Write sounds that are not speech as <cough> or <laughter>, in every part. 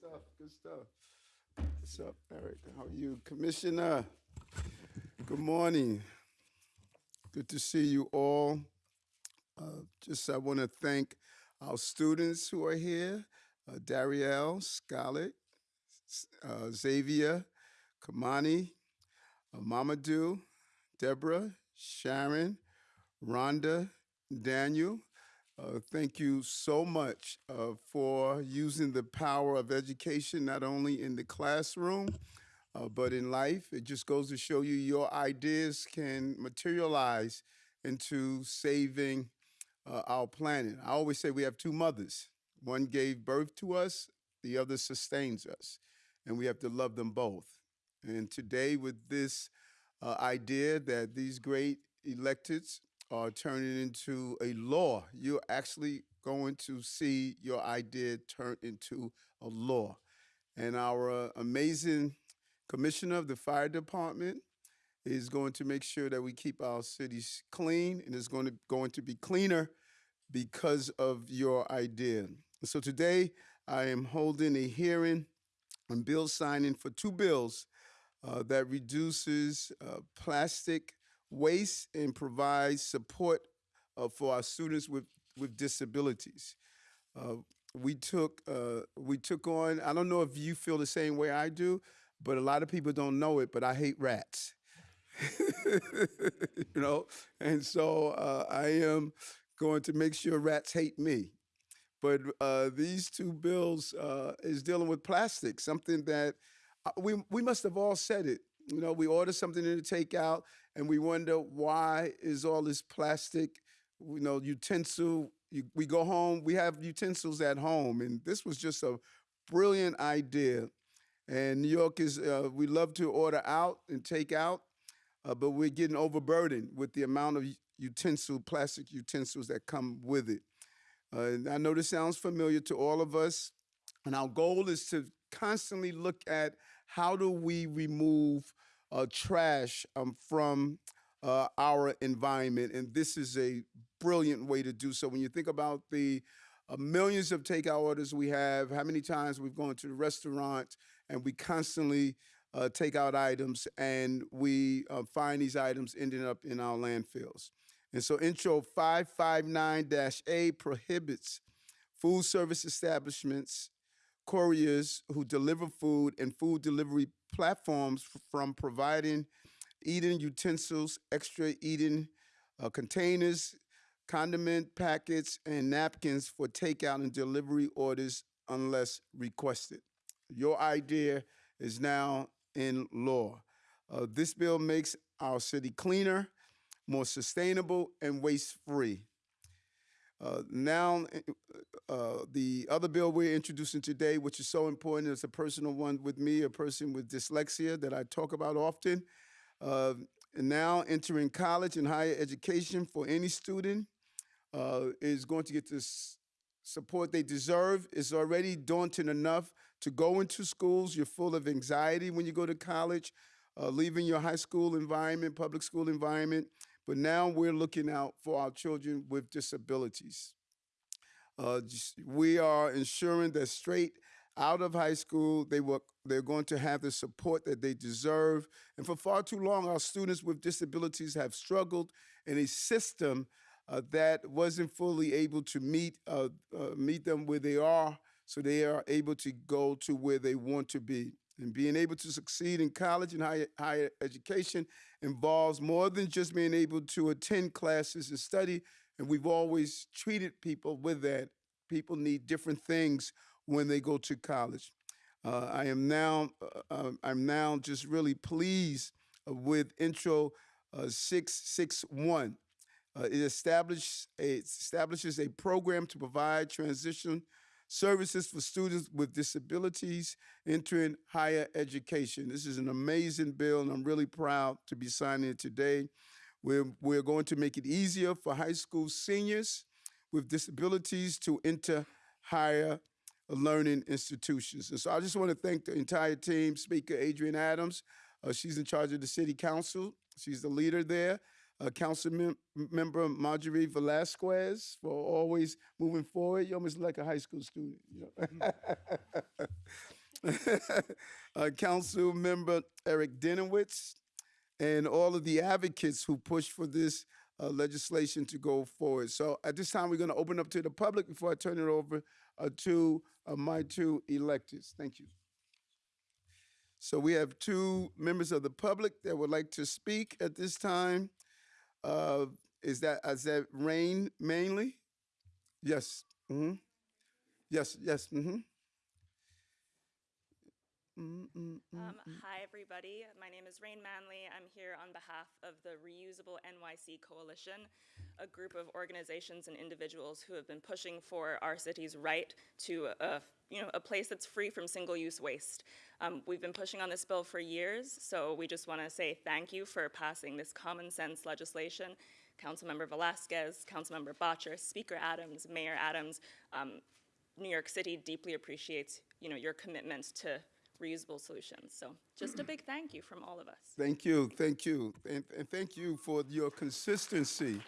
stuff. Good stuff. What's up, Eric? How are you, Commissioner? Good morning. Good to see you all. Uh, just I want to thank our students who are here: uh, Darielle, Scarlett, uh, Xavier, Kamani, uh, Mamadou, Deborah, Sharon, Rhonda, Daniel. Uh, thank you so much uh, for using the power of education, not only in the classroom, uh, but in life. It just goes to show you your ideas can materialize into saving uh, our planet. I always say we have two mothers. One gave birth to us, the other sustains us, and we have to love them both. And today, with this uh, idea that these great electeds are turning into a law, you're actually going to see your idea turn into a law. And our uh, amazing commissioner of the fire department is going to make sure that we keep our cities clean and it's going to going to be cleaner because of your idea. So today I am holding a hearing on bill signing for two bills uh, that reduces uh, plastic waste and provides support uh, for our students with, with disabilities. Uh, we took uh, we took on. I don't know if you feel the same way I do, but a lot of people don't know it. But I hate rats. <laughs> you know, and so uh, I am going to make sure rats hate me. But uh, these two bills uh, is dealing with plastic, something that we we must have all said it. You know, we order something to take out, and we wonder why is all this plastic, you know, utensil. You, we go home, we have utensils at home, and this was just a brilliant idea. And New York is, uh, we love to order out and take out, uh, but we're getting overburdened with the amount of utensil, plastic utensils that come with it. Uh, I know this sounds familiar to all of us, and our goal is to constantly look at how do we remove uh, trash um, from uh, our environment, and this is a brilliant way to do so. When you think about the uh, millions of takeout orders we have, how many times we've gone to the restaurant and we constantly uh, take out items and we uh, find these items ending up in our landfills. And so Intro 559-A prohibits food service establishments, couriers who deliver food and food delivery platforms from providing eating utensils, extra eating uh, containers, condiment packets, and napkins for takeout and delivery orders unless requested. Your idea is now in law. Uh, this bill makes our city cleaner, more sustainable, and waste free. Uh, now, uh, the other bill we're introducing today, which is so important, is a personal one with me, a person with dyslexia that I talk about often. Uh, and now entering college and higher education for any student uh, is going to get this support they deserve. It's already daunting enough to go into schools. You're full of anxiety when you go to college, uh, leaving your high school environment, public school environment. But now we're looking out for our children with disabilities. Uh, we are ensuring that straight out of high school, they will, they're going to have the support that they deserve. And for far too long, our students with disabilities have struggled in a system uh, that wasn't fully able to meet uh, uh, meet them where they are, so they are able to go to where they want to be. And being able to succeed in college and higher, higher education involves more than just being able to attend classes and study. And we've always treated people with that. People need different things when they go to college. Uh, I am now uh, um, I'm now just really pleased with Intro uh, 661. Uh, it establishes establishes a program to provide transition services for students with disabilities entering higher education. This is an amazing bill, and I'm really proud to be signing it today. We're, we're going to make it easier for high school seniors with disabilities to enter higher learning institutions. And so I just want to thank the entire team, Speaker Adrienne Adams. Uh, she's in charge of the city council. She's the leader there. Uh, Council mem- Member Marjorie Velasquez for always moving forward. You're almost like a high school student. You know? <laughs> uh, Council Member Eric Dinowitz, and all of the advocates who pushed for this uh, legislation to go forward. So at this time, we're going to open up to the public before I turn it over uh, to uh, my two electors. Thank you. So we have two members of the public that would like to speak at this time. Uh, is that is that Rain Manley? Yes. Mm -hmm. Yes. Yes. hmm Um, hi, everybody. My name is Rain Manley. I'm here on behalf of the Reusable NYC Coalition, a group of organizations and individuals who have been pushing for our city's right to a, you know, a place that's free from single-use waste. Um, we've been pushing on this bill for years, so we just want to say thank you for passing this common sense legislation. Councilmember Velasquez, Councilmember Bottcher, Speaker Adams, Mayor Adams, um, New York City deeply appreciates, you know, your commitment to reusable solutions. So just a big thank you from all of us. Thank you, thank you, and, and thank you for your consistency.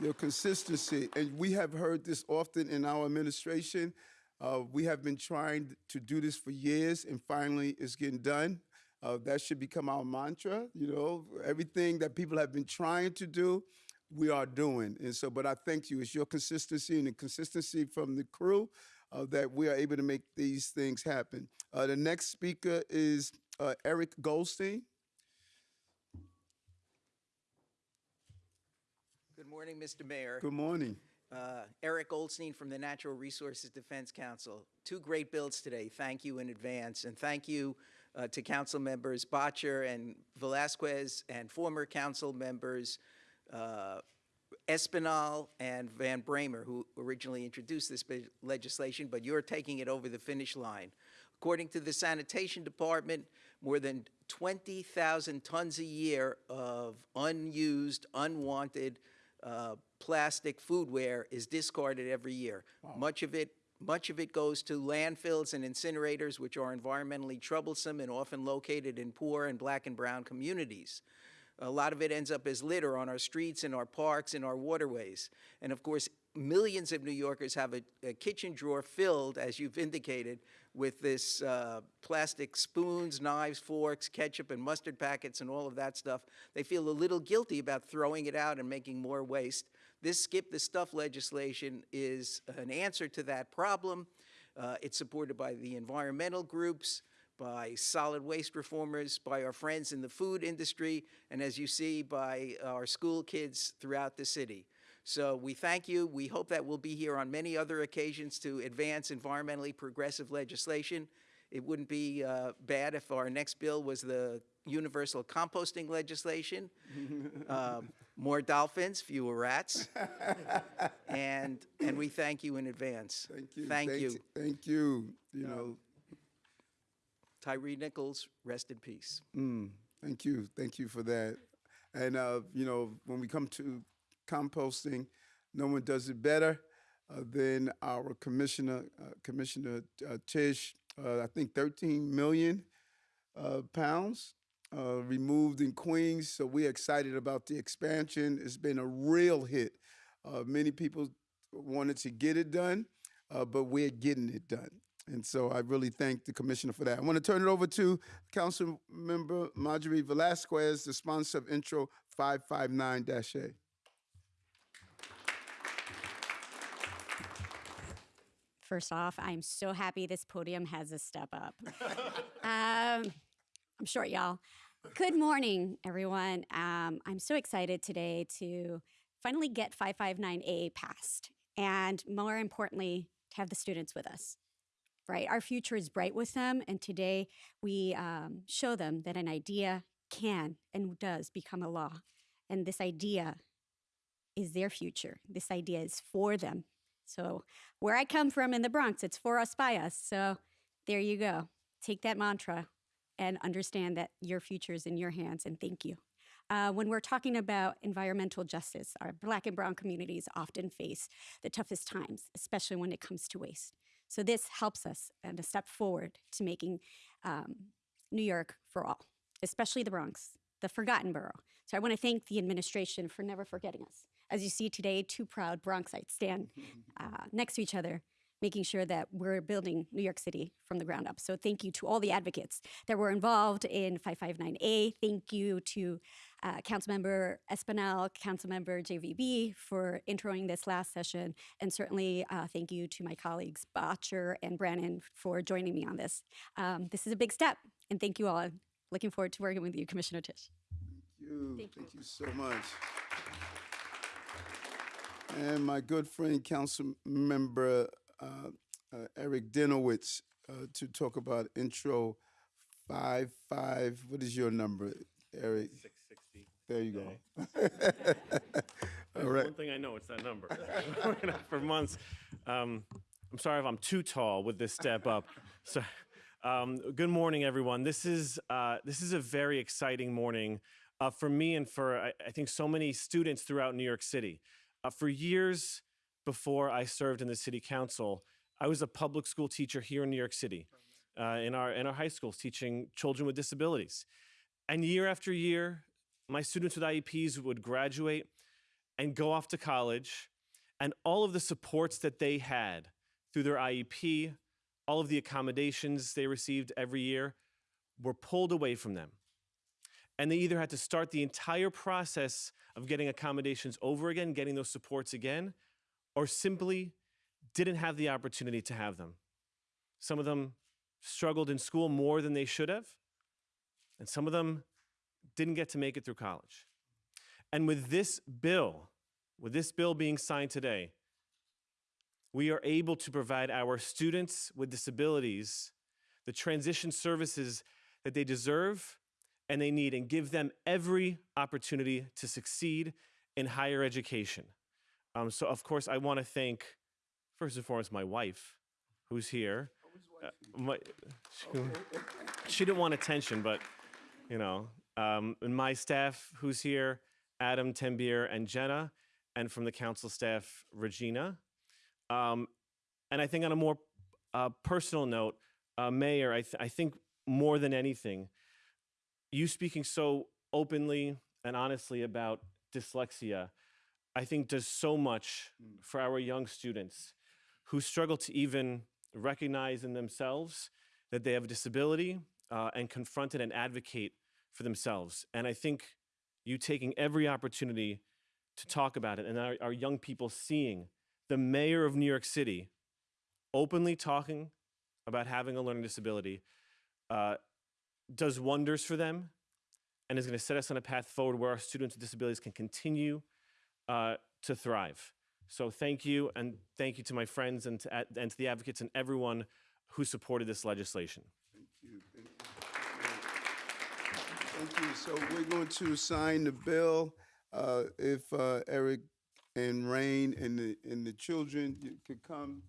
Your consistency, and we have heard this often in our administration. Uh, we have been trying to do this for years, and finally, it's getting done. Uh, that should become our mantra. You know, everything that people have been trying to do, we are doing. And so, but I thank you. It's your consistency and the consistency from the crew uh, that we are able to make these things happen. Uh, the next speaker is uh, Eric Goldstein. Good morning, Mr. Mayor. Good morning. Uh, Eric Goldstein from the Natural Resources Defense Council. Two great bills today. Thank you in advance. And thank you uh, to council members Bottcher and Velasquez and former council members uh, Espinal and Van Bramer, who originally introduced this legislation, but you're taking it over the finish line. According to the Sanitation Department, more than 20,000 tons a year of unused, unwanted uh, plastic foodware is discarded every year. Much of it much of it goes to landfills and incinerators, which are environmentally troublesome and often located in poor and black and brown communities. A lot of it ends up as litter on our streets, in our parks, in our waterways. And of course, millions of New Yorkers have a, a kitchen drawer filled, as you've indicated, with this uh, plastic spoons, knives, forks, ketchup, and mustard packets, and all of that stuff. They feel a little guilty about throwing it out and making more waste. This skip the stuff legislation is an answer to that problem. Uh, it's supported by the environmental groups, by solid waste reformers, by our friends in the food industry, and as you see, by our school kids throughout the city. So we thank you. We hope that we'll be here on many other occasions to advance environmentally progressive legislation. It wouldn't be uh, bad if our next bill was the universal composting legislation. Um, <laughs> more dolphins, fewer rats. <laughs> and, and we thank you in advance. Thank you. Thank Thank- you. Thank you. You know, Tyre Nichols, rest in peace. mm, thank you. Thank you for that. And, uh, you know, when we come to composting, no one does it better uh, than our commissioner, uh, Commissioner uh, Tisch. Uh, I think 13 million uh, pounds removed in Queens. So we're excited about the expansion. It's been a real hit. Many people wanted to get it done, but we're getting it done. And so I really thank the commissioner for that. I want to turn it over to Council Member Marjorie Velasquez, the sponsor of Intro 559-A. First off, I'm so happy this podium has a step up. <laughs> um, I'm short, y'all. Good morning, everyone. Um, I'm so excited today to finally get 559A passed, and more importantly, to have the students with us. Right, our future is bright with them, and today we um, show them that an idea can and does become a law, and this idea is their future. This idea is for them. So, where I come from in the Bronx, it's for us by us. So, there you go. Take that mantra and understand that your future is in your hands, and thank you. Uh, when we're talking about environmental justice, our black and brown communities often face the toughest times, especially when it comes to waste. So, this helps us and a step forward to making um, New York for all, especially the Bronx, the forgotten borough. So I want to thank the administration for never forgetting us. As you see today, two proud Bronxites stand <laughs> uh, next to each other, making sure that we're building New York City from the ground up. So thank you to all the advocates that were involved in 559A. Thank you to uh, Councilmember Espinal, Councilmember JVB for introing this last session, and certainly uh, thank you to my colleagues Bottcher and Brannon for joining me on this. Um, this is a big step, and thank you all. Looking forward to working with you, Commissioner Tisch. Thank you. Thank Thank you so much. And my good friend, Council Member Eric Dinowitz, uh, to talk about intro five five. What is your number, Eric? 660. There you go. <laughs> All right. One thing I know, it's that number. Working on it For months. Um, I'm sorry if I'm too tall with this step up. <laughs> So, um, good morning, everyone. This is, uh, this is a very exciting morning uh, for me and for, I, I think, so many students throughout New York City. Uh, for years before I served in the city council, I was a public school teacher here in New York City, uh, in, our, in our high schools, teaching children with disabilities. And year after year, my students with IEPs would graduate and go off to college, and all of the supports that they had through their IEP, all of the accommodations they received every year were pulled away from them. And they either had to start the entire process of getting accommodations over again, getting those supports again, or simply didn't have the opportunity to have them. Some of them struggled in school more than they should have, and some of them didn't get to make it through college. And with this bill, with this bill being signed today, we are able to provide our students with disabilities the transition services that they deserve and they need and give them every opportunity to succeed in higher education. Um, so, of course, I want to thank, first and foremost, my wife, who's here. Uh, my, she, <laughs> she didn't want attention, but you know, um, and my staff who's here, Adam, Tembier, and Jenna, and from the council staff, Regina. Um, and I think on a more uh, personal note, uh, Mayor, I, th- I think more than anything, you speaking so openly and honestly about dyslexia, I think does so much for our young students who struggle to even recognize in themselves that they have a disability uh, and confront it and advocate for themselves. And I think you taking every opportunity to talk about it and our, our young people seeing the mayor of New York City openly talking about having a learning disability uh, does wonders for them and is going to set us on a path forward where our students with disabilities can continue uh, to thrive. So thank you, and thank you to my friends and to, and to the advocates and everyone who supported this legislation. Thank you. So we're going to sign the bill. Uh, If uh, Eric and Rain and the, and the children you could come